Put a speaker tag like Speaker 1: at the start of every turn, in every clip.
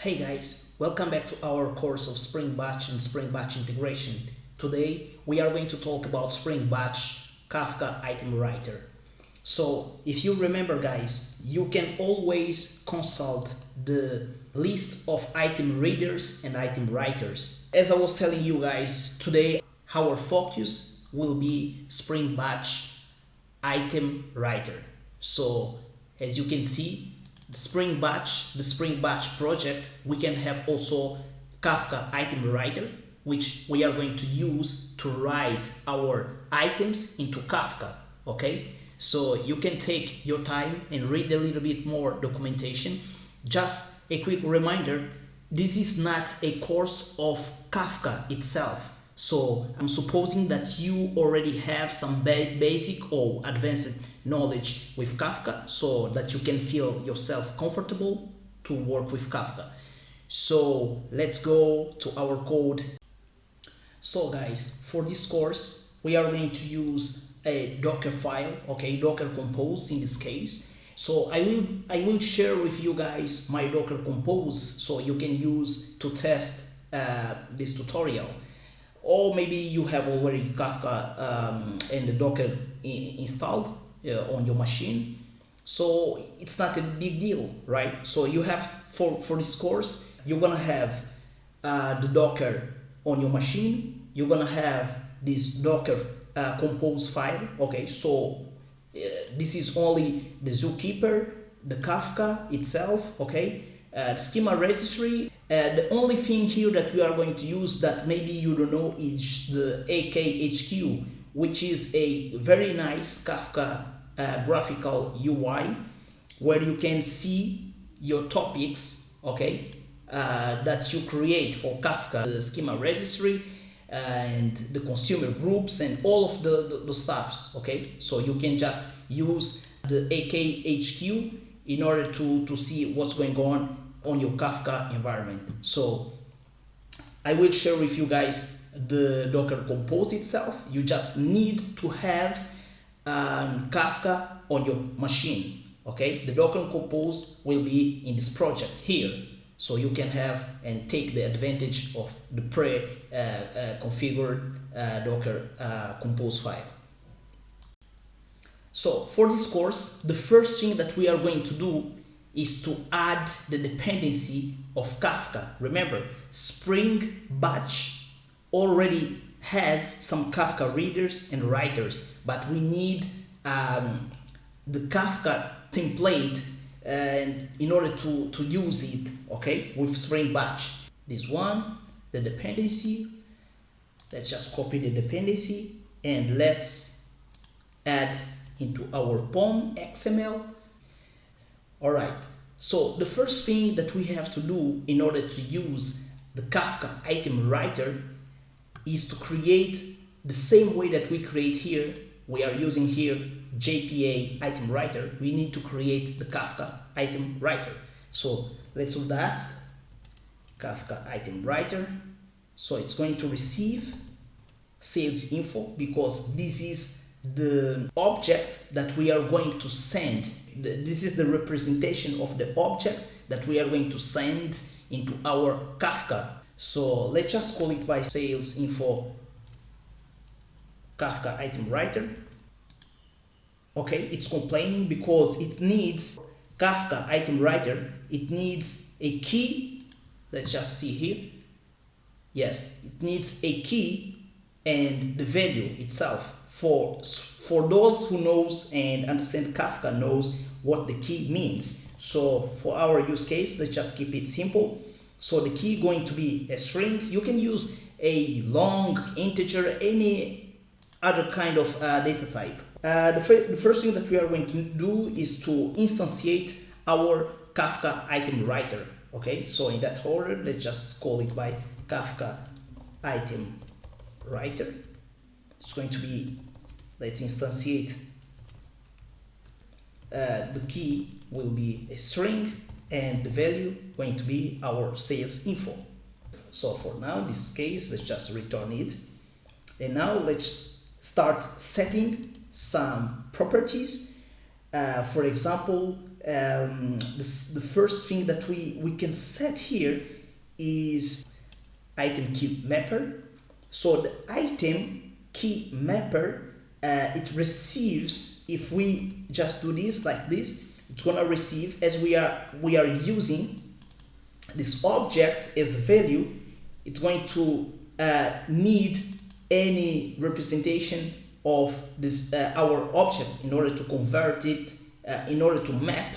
Speaker 1: Hey guys, welcome back to our course of Spring Batch and Spring Batch integration. Today we are going to talk about Spring Batch Kafka item writer. So if you remember guys, you can always consult the list of item readers and item writers. As I was telling you guys, today our focus will be Spring Batch item writer. So as you can see, the Spring Batch, the Spring Batch project, we can have also Kafka item writer, which we are going to use to write our items into Kafka, okay? So you can take your time and read a little bit more documentation. Just a quick reminder, this is not a course of Kafka itself. So I'm supposing that you already have some basic or advanced knowledge with Kafka so that you can feel yourself comfortable to work with Kafka. So let's go to our code. So guys, for this course, we are going to use a Docker file, okay, Docker Compose in this case. So I will I will share with you guys my Docker Compose so you can use to test uh, this tutorial. Or maybe you have already Kafka um, and the Docker installed uh, on your machine. So it's not a big deal right? So you have for for this course you're gonna have uh, the docker on your machine. You're gonna have this docker uh, compose file. Okay so uh, this is only the zookeeper the kafka itself okay? Uh, schema registry. Uh, the only thing here that we are going to use that maybe you don't know is the akhq which is a very nice Kafka uh, graphical UI where you can see your topics, okay, uh, that you create for Kafka, the schema registry and the consumer groups and all of the, the, the stuffs, okay? So you can just use the AKHQ in order to, to see what's going on on your Kafka environment. So I will share with you guys the Docker Compose itself. You just need to have um, Kafka on your machine. Okay, the Docker Compose will be in this project here. So you can have and take the advantage of the pre-configured uh, uh, Docker uh, Compose file. So for this course, the first thing that we are going to do is to add the dependency of Kafka. Remember, Spring Batch already has some Kafka readers and writers, but we need um, the Kafka template and in order to, to use it, okay, with Spring Batch. This one, the dependency, let's just copy the dependency and let's add into our POM XML. All right, so the first thing that we have to do in order to use the Kafka item writer is to create the same way that we create here. We are using here JPA item writer. We need to create the Kafka item writer. So let's do that. Kafka item writer. So it's going to receive sales info because this is the object that we are going to send. This is the representation of the object that we are going to send into our Kafka so let's just call it by sales info Kafka item writer. Okay, it's complaining because it needs Kafka item writer. It needs a key. Let's just see here. Yes, it needs a key and the value itself. For, for those who knows and understand Kafka knows what the key means. So for our use case, let's just keep it simple. So the key going to be a string. You can use a long integer, any other kind of uh, data type. Uh, the, the, first thing that we are going to do is to instantiate our Kafka item writer. Okay, so in that order, let's just call it by Kafka item writer. It's going to be, let's instantiate uh, the key will be a string and the value going to be our sales info. So for now, this case, let's just return it. And now let's start setting some properties. Uh, for example, um, this, the first thing that we, we can set here is item key mapper. So the item key mapper, uh, it receives, if we just do this like this, it's gonna receive as we are, we are using. This object as value, it's going to uh, need any representation of this uh, our object in order to convert it uh, in order to map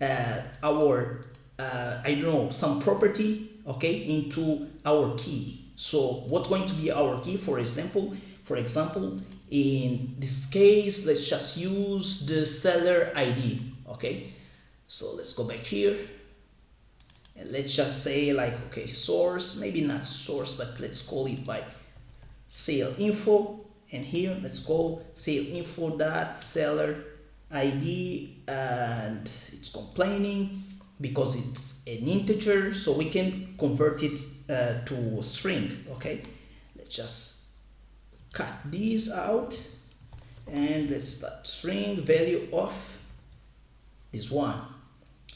Speaker 1: uh, our uh, I don't know some property okay into our key. So what's going to be our key? For example for example in this case let's just use the seller ID okay? So let's go back here. And let's just say like okay source maybe not source but let's call it by sale info. And here let's go sale info dot seller id and it's complaining because it's an integer so we can convert it uh, to string okay? Let's just cut these out and let's start string value of this one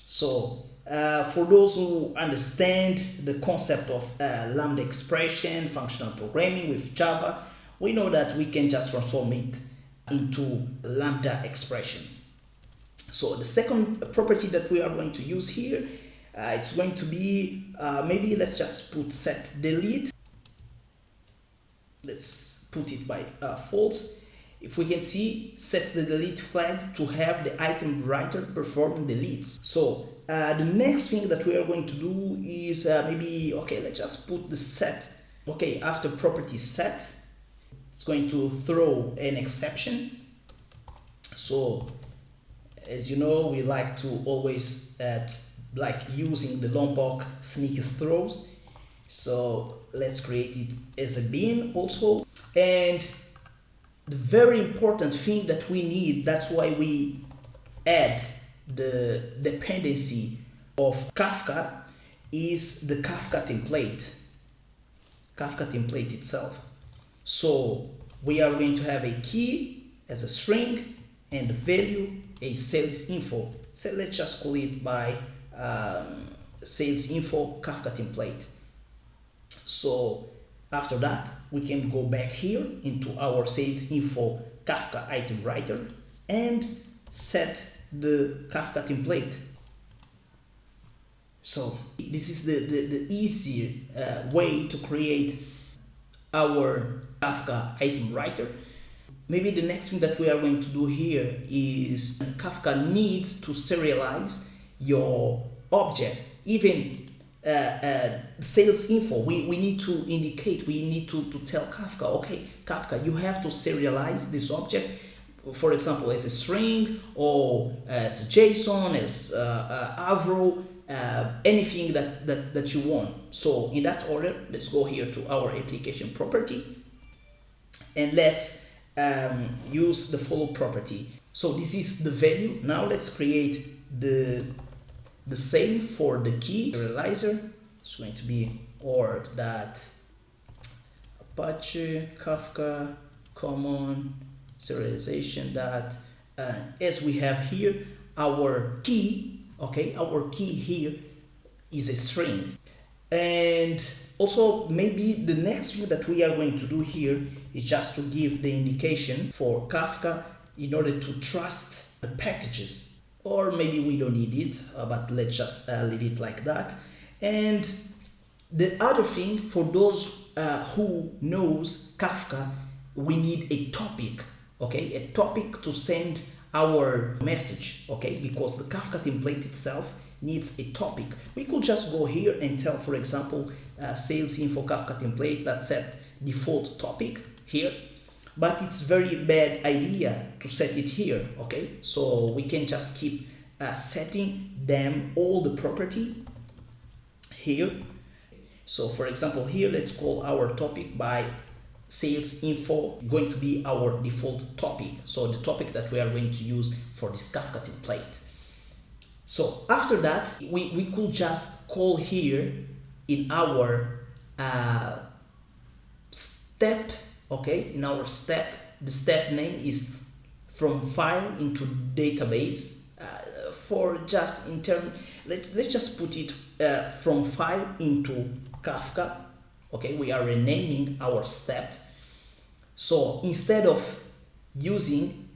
Speaker 1: so uh, for those who understand the concept of uh, lambda expression functional programming with java we know that we can just transform it into lambda expression. So the second property that we are going to use here, uh, it's going to be, uh, maybe let's just put set delete. Let's put it by uh, false. If we can see, set the delete flag to have the item writer perform deletes. So uh, the next thing that we are going to do is uh, maybe, okay, let's just put the set. Okay, after property set, it's going to throw an exception. So as you know, we like to always uh, like using the Lombok sneaky throws. So let's create it as a bin also. And the very important thing that we need, that's why we add the dependency of Kafka is the Kafka template. Kafka template itself. So we are going to have a key as a string and value a sales info. So let's just call it by um, sales info Kafka template. So after that, we can go back here into our sales info Kafka item writer and set the Kafka template. So this is the, the, the easier uh, way to create our Kafka item writer. Maybe the next thing that we are going to do here is Kafka needs to serialize your object. Even uh, uh, sales info, we, we need to indicate, we need to, to tell Kafka, okay, Kafka, you have to serialize this object, for example, as a string or as JSON, as uh, uh, Avro, uh, anything that, that, that you want. So in that order, let's go here to our application property and let's um, use the follow property. So this is the value. Now let's create the, the same for the key serializer. It's going to be org that Apache Kafka common serialization that uh, as we have here our key okay our key here is a string and also maybe the next thing that we are going to do here is just to give the indication for Kafka in order to trust the packages or maybe we don't need it uh, but let's just uh, leave it like that. And the other thing for those uh, who knows Kafka we need a topic okay? A topic to send our message okay? Because the Kafka template itself needs a topic. We could just go here and tell for example uh, sales info Kafka template that set default topic here but it's very bad idea to set it here okay? So we can just keep uh, setting them all the property here. So for example here let's call our topic by sales info going to be our default topic. So the topic that we are going to use for this Kafka template. So after that we, we could just call here in our uh, okay in our step the step name is from file into database uh, for just in term let, let's just put it uh, from file into Kafka. Okay we are renaming our step. So instead of using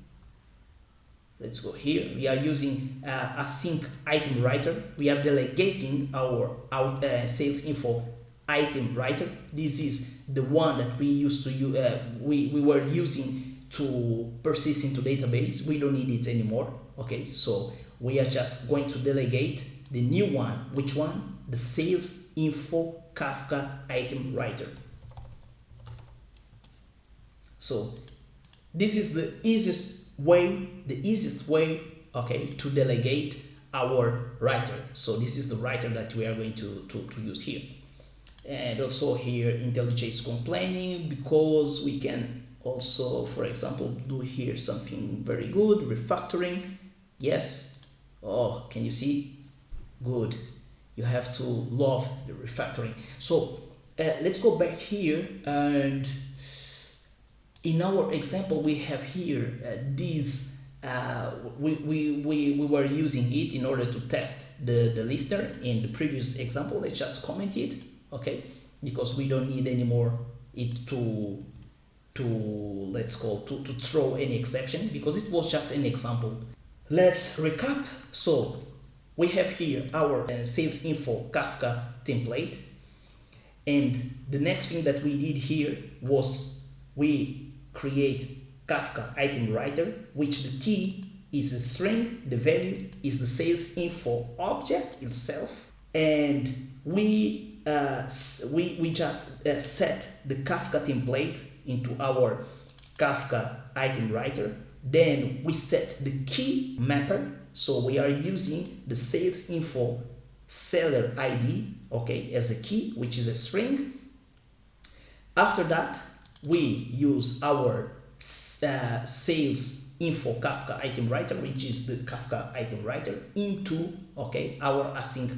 Speaker 1: let's go here we are using uh, async item writer. We are delegating our, our uh, sales info item writer this is the one that we used to use uh, we, we were using to persist into database. We don't need it anymore okay? So we are just going to delegate the new one. Which one? The sales info kafka item writer. So this is the easiest way the easiest way okay to delegate our writer. So this is the writer that we are going to, to, to use here and also here IntelliJ is complaining because we can also for example do here something very good refactoring. Yes. Oh can you see? Good. You have to love the refactoring. So uh, let's go back here and in our example we have here uh, these uh, we, we, we, we were using it in order to test the, the lister in the previous example. Let's just comment it okay? Because we don't need anymore it to to let's call to, to throw any exception because it was just an example. Let's recap. So we have here our uh, sales info kafka template. And the next thing that we did here was we create kafka item writer which the key is a string the value is the sales info object itself. And we uh, we, we just uh, set the Kafka template into our Kafka item writer. Then we set the key mapper. So we are using the sales info seller ID, okay, as a key, which is a string. After that, we use our uh, sales info Kafka item writer, which is the Kafka item writer, into okay our async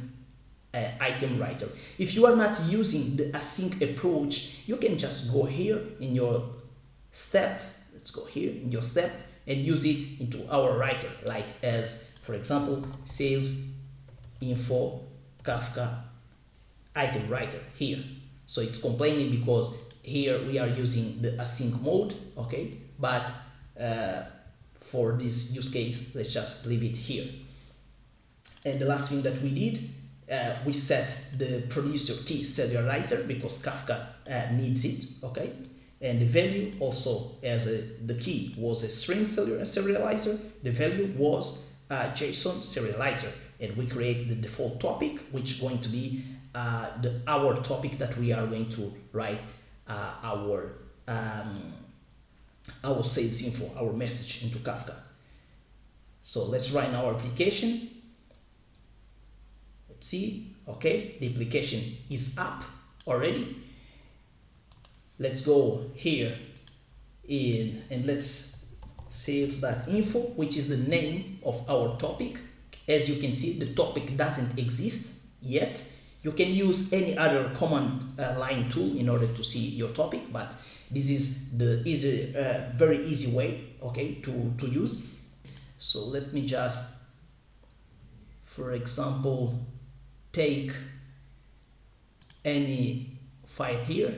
Speaker 1: uh, item writer. If you are not using the async approach, you can just go here in your step, let's go here in your step and use it into our writer, like as, for example, sales info Kafka item writer here. So it's complaining because here we are using the async mode, okay? But uh, for this use case, let's just leave it here. And the last thing that we did uh, we set the producer key serializer because Kafka uh, needs it, okay? And the value also as a, the key was a string serializer, the value was a JSON serializer. And we create the default topic, which is going to be uh, the, our topic that we are going to write uh, our, um, our sales info, our message into Kafka. So let's run our application see okay the application is up already. Let's go here in and let's sales that info which is the name of our topic. As you can see the topic doesn't exist yet. You can use any other command uh, line tool in order to see your topic but this is the easy uh, very easy way okay to to use. So let me just for example take any file here.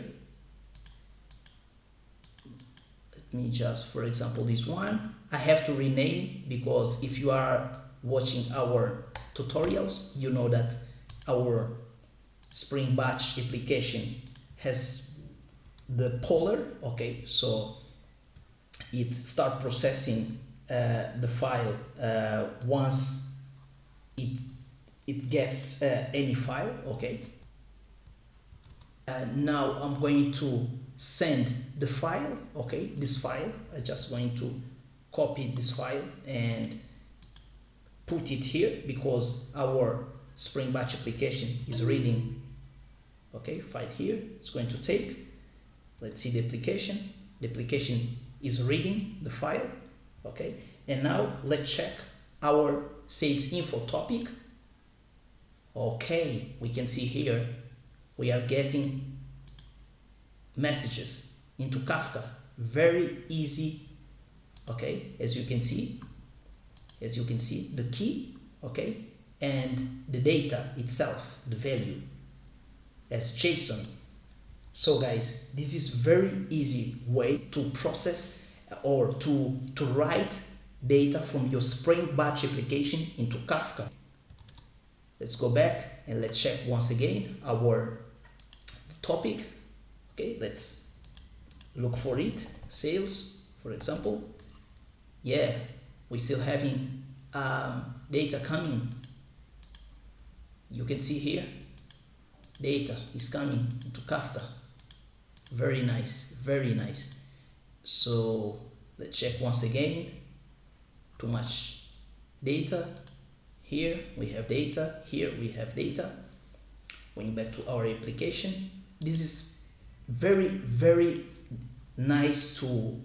Speaker 1: Let me just for example this one. I have to rename because if you are watching our tutorials you know that our Spring Batch application has the poller okay? So it start processing uh, the file uh, once it it gets uh, any file okay? Uh, now I'm going to send the file okay this file. I just going to copy this file and put it here because our Spring Batch application is reading okay file here. It's going to take let's see the application. The application is reading the file okay? And now let's check our sales info topic okay we can see here we are getting messages into Kafka. Very easy okay as you can see as you can see the key okay and the data itself the value as json. So guys this is very easy way to process or to to write data from your spring batch application into kafka let's go back and let's check once again our topic. Okay let's look for it. Sales for example. Yeah we still having um, data coming. You can see here data is coming into Kafka. Very nice very nice. So let's check once again. Too much data here we have data here we have data. Going back to our application this is very very nice to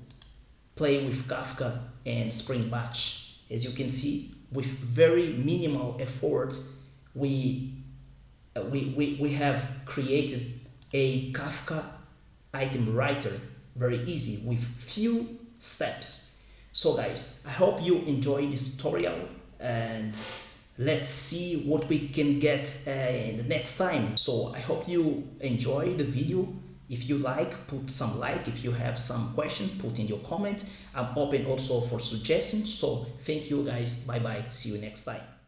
Speaker 1: play with Kafka and Spring Batch. As you can see with very minimal effort we uh, we, we, we have created a Kafka item writer very easy with few steps. So guys I hope you enjoy this tutorial and let's see what we can get uh, in the next time. So I hope you enjoy the video. If you like put some like. If you have some question put in your comment. I'm open also for suggestions. So thank you guys. Bye bye see you next time